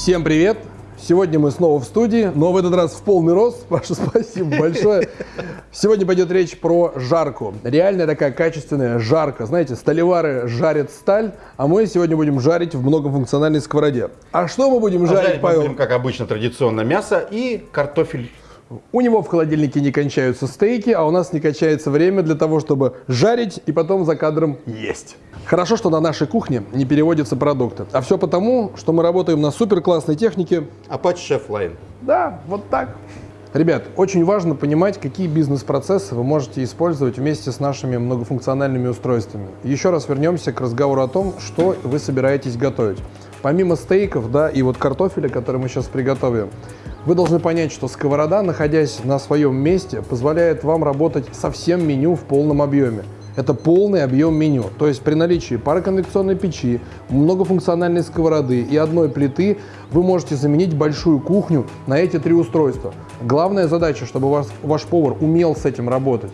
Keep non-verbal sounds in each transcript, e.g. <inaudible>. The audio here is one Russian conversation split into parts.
Всем привет! Сегодня мы снова в студии, но в этот раз в полный рост. <laughs> Паша, спасибо большое. Сегодня пойдет речь про жарку. Реальная такая качественная жарка. Знаете, столевары жарят сталь, а мы сегодня будем жарить в многофункциональной сковороде. А что мы будем А жарить, жарить мы Павел? будем, как обычно, традиционно мясо и картофель. У него в холодильнике не кончаются стейки, а у нас не кончается время для того, чтобы жарить и потом за кадром есть. Хорошо, что на нашей кухне не переводятся продукты. А все потому, что мы работаем на супер классной технике. Apache Chef Line. Да, вот так. Ребят, очень важно понимать, какие бизнес-процессы вы можете использовать вместе с нашими многофункциональными устройствами. Еще раз вернемся к разговору о том, что вы собираетесь готовить. Помимо стейков, да, и вот картофеля, который мы сейчас приготовим, вы должны понять, что сковорода, находясь на своем месте, позволяет вам работать со всем меню в полном объеме. Это полный объем меню. То есть при наличии пароконвекционной печи, многофункциональной сковороды и одной плиты вы можете заменить большую кухню на эти три устройства. Главная задача, чтобы ваш, ваш повар умел с этим работать.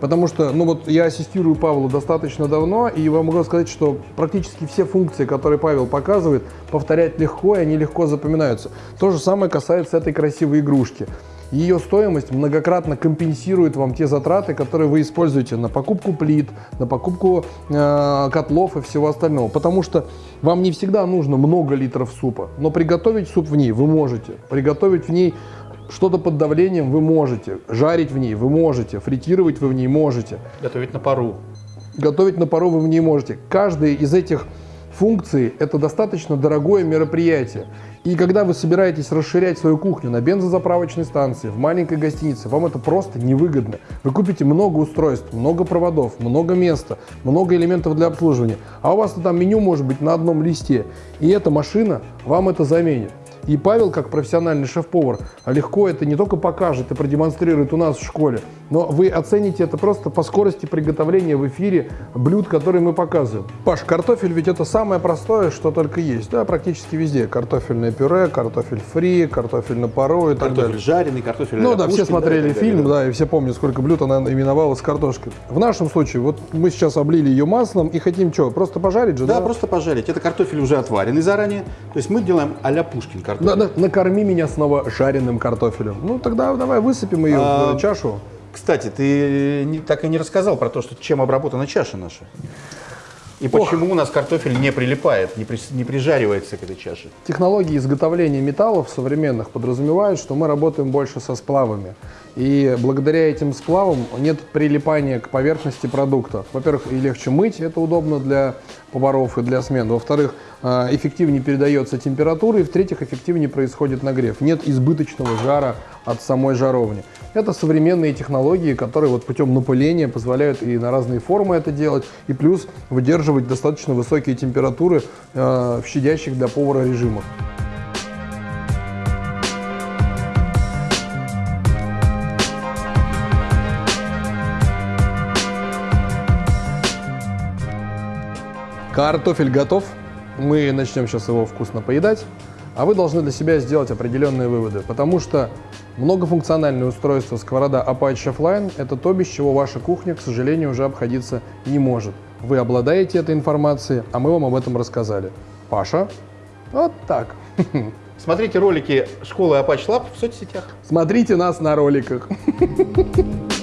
Потому что, ну вот я ассистирую Павлу достаточно давно, и вам могу сказать, что практически все функции, которые Павел показывает, повторять легко, и они легко запоминаются. То же самое касается этой красивой игрушки. Ее стоимость многократно компенсирует вам те затраты, которые вы используете на покупку плит, на покупку э, котлов и всего остального. Потому что вам не всегда нужно много литров супа, но приготовить суп в ней вы можете. Приготовить в ней что-то под давлением вы можете, жарить в ней вы можете, фритировать вы в ней можете, Готовить на пару. готовить на пару вы в ней можете. Каждая из этих функций – это достаточно дорогое мероприятие. И когда вы собираетесь расширять свою кухню на бензозаправочной станции, в маленькой гостинице, вам это просто невыгодно. Вы купите много устройств, много проводов, много места, много элементов для обслуживания, а у вас там меню может быть на одном листе, и эта машина вам это заменит. И Павел, как профессиональный шеф-повар, легко это не только покажет и продемонстрирует у нас в школе, но вы оцените это просто по скорости приготовления в эфире блюд, которые мы показываем. Паш, картофель ведь это самое простое, что только есть, да, практически везде. Картофельное пюре, картофель фри, картофель на пару и так Картофель далее. жареный, картофель Ну да, все смотрели так далее, фильм, да. да, и все помнят, сколько блюд она именовала с картошкой. В нашем случае, вот мы сейчас облили ее маслом и хотим что, просто пожарить же, Да, да? просто пожарить. Это картофель уже отваренный заранее. То есть мы делаем а-ля Пушкин картофель. На- на- накорми меня снова жареным картофелем. Ну тогда давай высыпем ее А, в чашу. Кстати, ты не- так и не рассказал про то, что, чем обработана чаша наша. И почему у нас картофель не прилипает, не, при- не прижаривается к этой чаше. Технологии изготовления металлов современных подразумевают, что мы работаем больше со сплавами. И благодаря этим сплавам нет прилипания к поверхности продукта. Во-первых, и легче мыть, это удобно для поваров и для смен. Во-вторых, э, эффективнее передается температура. И в-третьих, эффективнее происходит нагрев. Нет избыточного жара от самой жаровни. Это современные технологии, которые вот путем напыления позволяют и на разные формы это делать, и плюс выдерживать достаточно высокие температуры э, в щадящих для повара режимах. Картофель готов. Мы начнем сейчас его вкусно поедать. А вы должны для себя сделать определенные выводы, потому что многофункциональное устройство сковорода Apache Chef Line – это то, без чего ваша кухня, к сожалению, уже обходиться не может. Вы обладаете этой информацией, а мы вам об этом рассказали. Паша, вот так. <laughs> Смотрите ролики школы Apache Lab в соцсетях. Смотрите нас на роликах. <laughs>